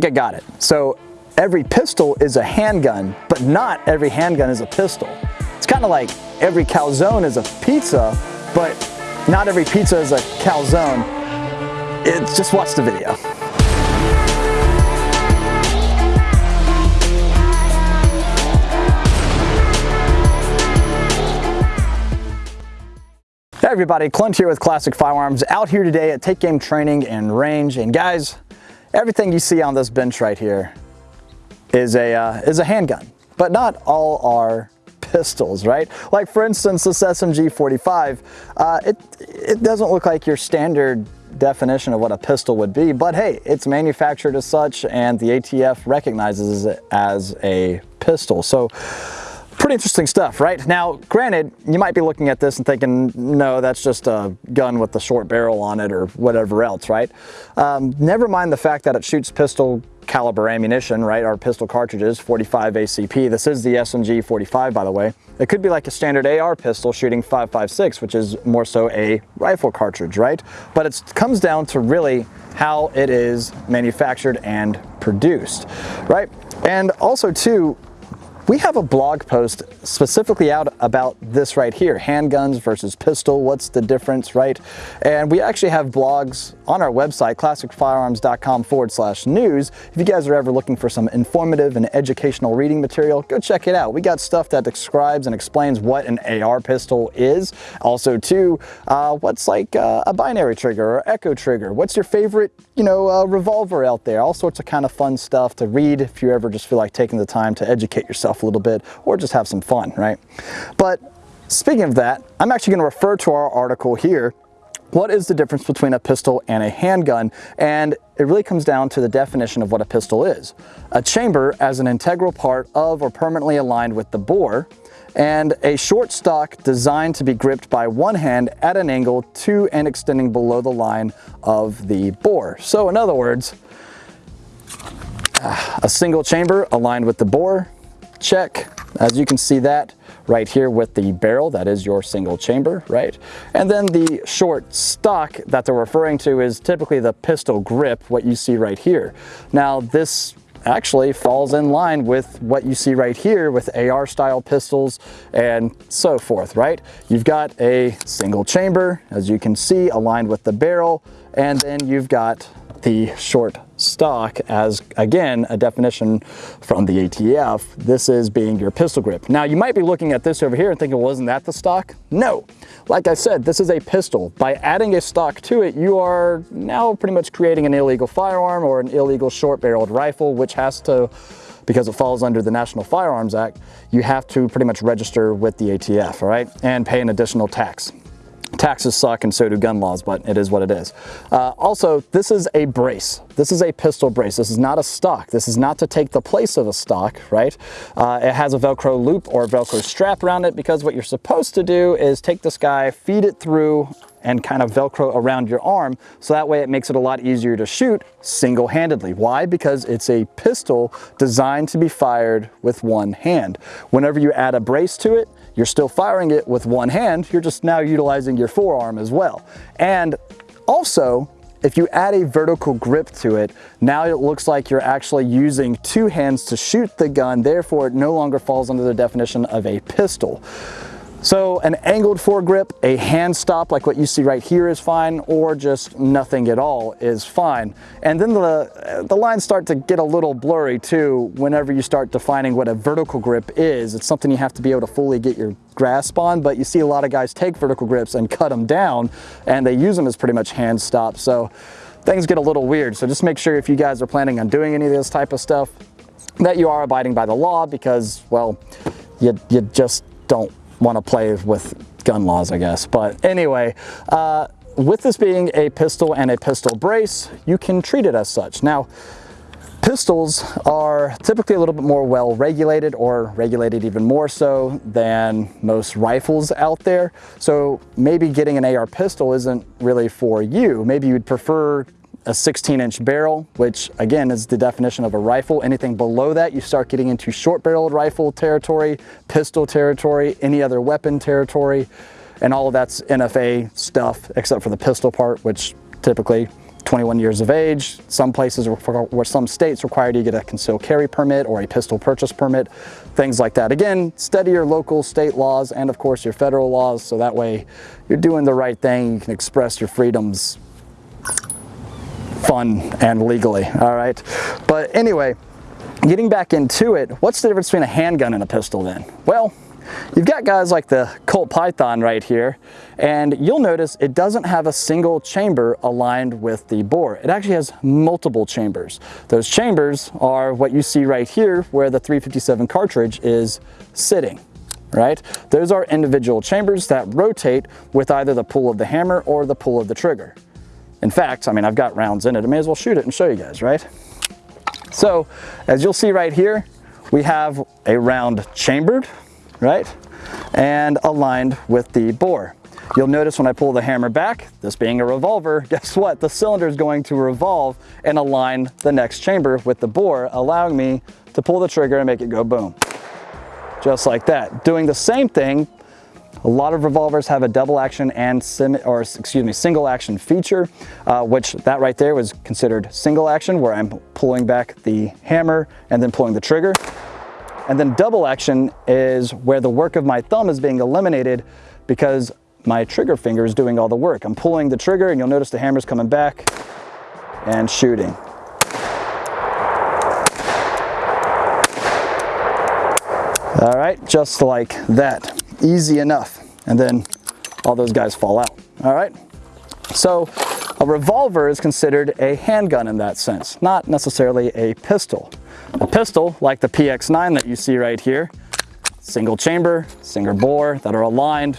think I got it. So every pistol is a handgun, but not every handgun is a pistol. It's kind of like every calzone is a pizza, but not every pizza is a calzone. It's just watch the video. Hey everybody, Clint here with Classic Firearms, out here today at Take Game Training and Range. And guys, everything you see on this bench right here is a, uh, is a handgun, but not all are pistols, right? Like for instance, this SMG 45, uh, it, it doesn't look like your standard definition of what a pistol would be, but hey, it's manufactured as such and the ATF recognizes it as a pistol. So pretty interesting stuff, right? Now, granted, you might be looking at this and thinking, no, that's just a gun with a short barrel on it or whatever else, right? Um, never mind the fact that it shoots pistol caliber ammunition, right? Our pistol cartridges, 45 ACP. This is the SMG 45, by the way. It could be like a standard AR pistol shooting 5.56, which is more so a rifle cartridge, right? But it comes down to really how it is manufactured and produced, right? And also too, we have a blog post specifically out about this right here, handguns versus pistol, what's the difference, right? And we actually have blogs on our website, classicfirearms.com forward slash news. If you guys are ever looking for some informative and educational reading material, go check it out. We got stuff that describes and explains what an AR pistol is. Also too, uh, what's like uh, a binary trigger or echo trigger? What's your favorite, you know, uh, revolver out there? All sorts of kind of fun stuff to read if you ever just feel like taking the time to educate yourself a little bit or just have some fun, right? But speaking of that, I'm actually going to refer to our article here what is the difference between a pistol and a handgun? And it really comes down to the definition of what a pistol is. A chamber as an integral part of or permanently aligned with the bore, and a short stock designed to be gripped by one hand at an angle to and extending below the line of the bore. So in other words, a single chamber aligned with the bore, check. As you can see that right here with the barrel, that is your single chamber, right? And then the short stock that they're referring to is typically the pistol grip, what you see right here. Now this actually falls in line with what you see right here with AR style pistols and so forth, right? You've got a single chamber, as you can see, aligned with the barrel, and then you've got the short stock as, again, a definition from the ATF. This is being your pistol grip. Now, you might be looking at this over here and thinking, wasn't that the stock? No. Like I said, this is a pistol. By adding a stock to it, you are now pretty much creating an illegal firearm or an illegal short-barreled rifle, which has to because it falls under the National Firearms Act, you have to pretty much register with the ATF, all right, and pay an additional tax. Taxes suck and so do gun laws, but it is what it is. Uh, also, this is a brace. This is a pistol brace. This is not a stock. This is not to take the place of a stock, right? Uh, it has a Velcro loop or Velcro strap around it because what you're supposed to do is take this guy, feed it through and kind of Velcro around your arm. So that way it makes it a lot easier to shoot single-handedly. Why? Because it's a pistol designed to be fired with one hand. Whenever you add a brace to it, you're still firing it with one hand, you're just now utilizing your forearm as well. And also, if you add a vertical grip to it, now it looks like you're actually using two hands to shoot the gun, therefore it no longer falls under the definition of a pistol. So an angled foregrip, a hand stop like what you see right here is fine, or just nothing at all is fine. And then the, the lines start to get a little blurry too whenever you start defining what a vertical grip is. It's something you have to be able to fully get your grasp on, but you see a lot of guys take vertical grips and cut them down and they use them as pretty much hand stops. So things get a little weird. So just make sure if you guys are planning on doing any of this type of stuff that you are abiding by the law because, well, you, you just don't want to play with gun laws, I guess. But anyway, uh, with this being a pistol and a pistol brace, you can treat it as such. Now, pistols are typically a little bit more well regulated or regulated even more so than most rifles out there. So maybe getting an AR pistol isn't really for you. Maybe you'd prefer a 16 inch barrel, which again is the definition of a rifle. Anything below that, you start getting into short barreled rifle territory, pistol territory, any other weapon territory, and all of that's NFA stuff, except for the pistol part, which typically 21 years of age. Some places where some states require you to get a concealed carry permit or a pistol purchase permit, things like that. Again, study your local state laws and of course your federal laws so that way you're doing the right thing. You can express your freedoms fun and legally, all right? But anyway, getting back into it, what's the difference between a handgun and a pistol then? Well, You've got guys like the Colt Python right here, and you'll notice it doesn't have a single chamber aligned with the bore. It actually has multiple chambers. Those chambers are what you see right here where the 357 cartridge is sitting right? Those are individual chambers that rotate with either the pull of the hammer or the pull of the trigger. In fact, I mean, I've got rounds in it. I may as well shoot it and show you guys, right? So, as you'll see right here, we have a round chambered right? And aligned with the bore. You'll notice when I pull the hammer back, this being a revolver, guess what? The cylinder is going to revolve and align the next chamber with the bore, allowing me to pull the trigger and make it go boom. Just like that. Doing the same thing, a lot of revolvers have a double action and sim, or excuse me, single action feature, uh, which that right there was considered single action, where I'm pulling back the hammer and then pulling the trigger. And then double action is where the work of my thumb is being eliminated because my trigger finger is doing all the work. I'm pulling the trigger and you'll notice the hammer's coming back and shooting. All right, just like that, easy enough. And then all those guys fall out, all right? So a revolver is considered a handgun in that sense, not necessarily a pistol. A pistol, like the PX9 that you see right here, single chamber, single bore that are aligned.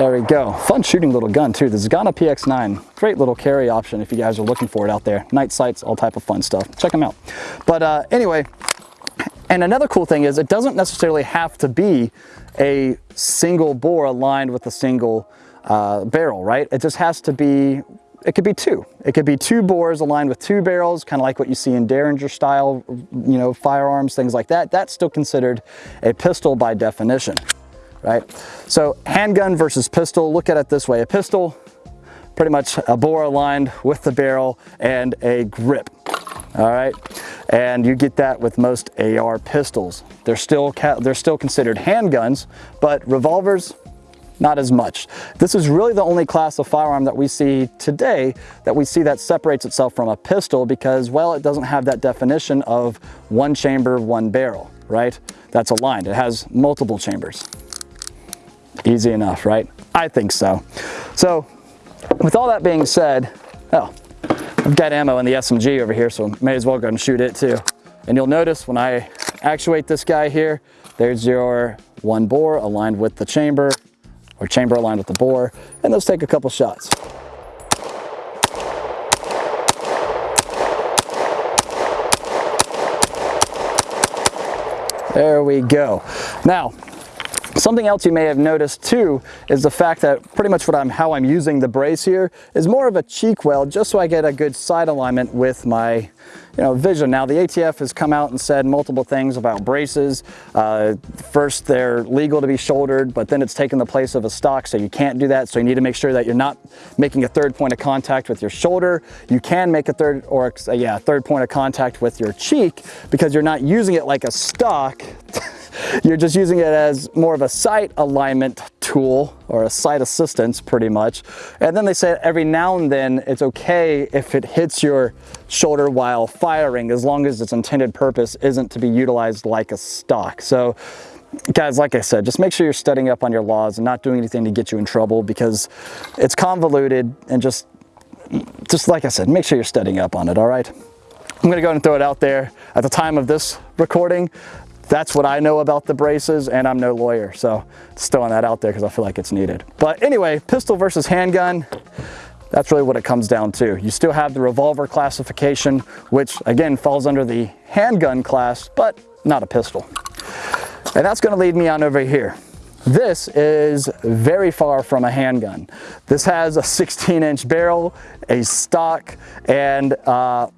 There we go. Fun shooting little gun too. The Zigana PX9. Great little carry option if you guys are looking for it out there. Night sights, all type of fun stuff. Check them out. But uh, anyway, and another cool thing is it doesn't necessarily have to be a single bore aligned with a single uh, barrel, right? It just has to be, it could be two. It could be two bores aligned with two barrels, kind of like what you see in Derringer style, you know, firearms, things like that. That's still considered a pistol by definition, right? So handgun versus pistol, look at it this way. A pistol, pretty much a bore aligned with the barrel and a grip, all right? And you get that with most AR pistols. They're still, they're still considered handguns, but revolvers, not as much. This is really the only class of firearm that we see today that we see that separates itself from a pistol because, well, it doesn't have that definition of one chamber, one barrel, right? That's aligned. It has multiple chambers. Easy enough, right? I think so. So with all that being said, oh, I've got ammo in the SMG over here, so may as well go and shoot it too. And you'll notice when I actuate this guy here, there's your one bore aligned with the chamber or chamber aligned with the bore, and let's take a couple shots. There we go. Now, Something else you may have noticed too is the fact that pretty much what I'm how I'm using the brace here is more of a cheek weld just so I get a good side alignment with my you know vision. Now the ATF has come out and said multiple things about braces. Uh, first they're legal to be shouldered but then it's taken the place of a stock so you can't do that so you need to make sure that you're not making a third point of contact with your shoulder. You can make a third or yeah third point of contact with your cheek because you're not using it like a stock You're just using it as more of a sight alignment tool or a sight assistance pretty much. And then they say every now and then it's okay if it hits your shoulder while firing as long as its intended purpose isn't to be utilized like a stock. So guys, like I said, just make sure you're studying up on your laws and not doing anything to get you in trouble because it's convoluted and just, just like I said, make sure you're studying up on it, all right? I'm gonna go and throw it out there. At the time of this recording, that's what I know about the braces and I'm no lawyer. So just throwing that out there because I feel like it's needed. But anyway, pistol versus handgun, that's really what it comes down to. You still have the revolver classification, which again falls under the handgun class, but not a pistol. And that's gonna lead me on over here. This is very far from a handgun. This has a 16 inch barrel, a stock, and uh,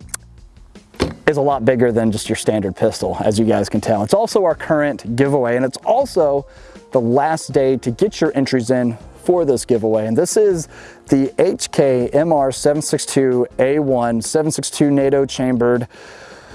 is a lot bigger than just your standard pistol, as you guys can tell. It's also our current giveaway, and it's also the last day to get your entries in for this giveaway. And this is the HK MR762A1 762 NATO chambered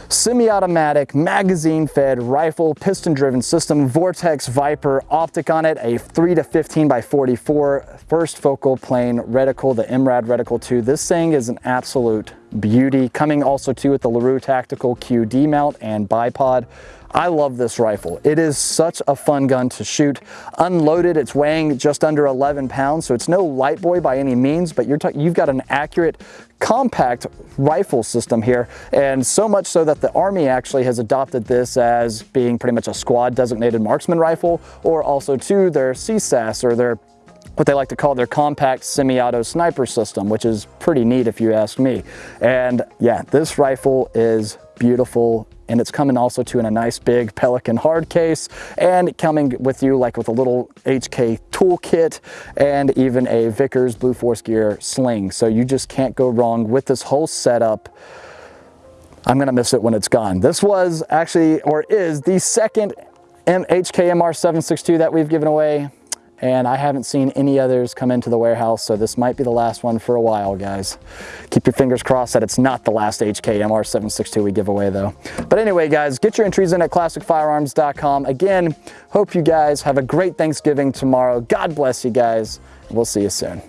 semi-automatic, magazine-fed rifle, piston-driven system, Vortex Viper optic on it, a 3 to 15 by 44 first focal plane reticle, the MRAD reticle 2. This thing is an absolute beauty. Coming also too with the LaRue Tactical QD mount and bipod. I love this rifle. It is such a fun gun to shoot. Unloaded, it's weighing just under 11 pounds, so it's no light boy by any means, but you're you've got an accurate, compact rifle system here, and so much so that the Army actually has adopted this as being pretty much a squad designated marksman rifle, or also to their CSAS or their what they like to call their compact semi-auto sniper system, which is pretty neat if you ask me. And yeah, this rifle is beautiful and it's coming also to in a nice big Pelican hard case and coming with you like with a little HK toolkit and even a Vickers Blue Force Gear sling. So you just can't go wrong with this whole setup. I'm gonna miss it when it's gone. This was actually, or is the second HKMR 762 that we've given away and I haven't seen any others come into the warehouse, so this might be the last one for a while, guys. Keep your fingers crossed that it's not the last HK MR762 we give away, though. But anyway, guys, get your entries in at classicfirearms.com. Again, hope you guys have a great Thanksgiving tomorrow. God bless you guys. We'll see you soon.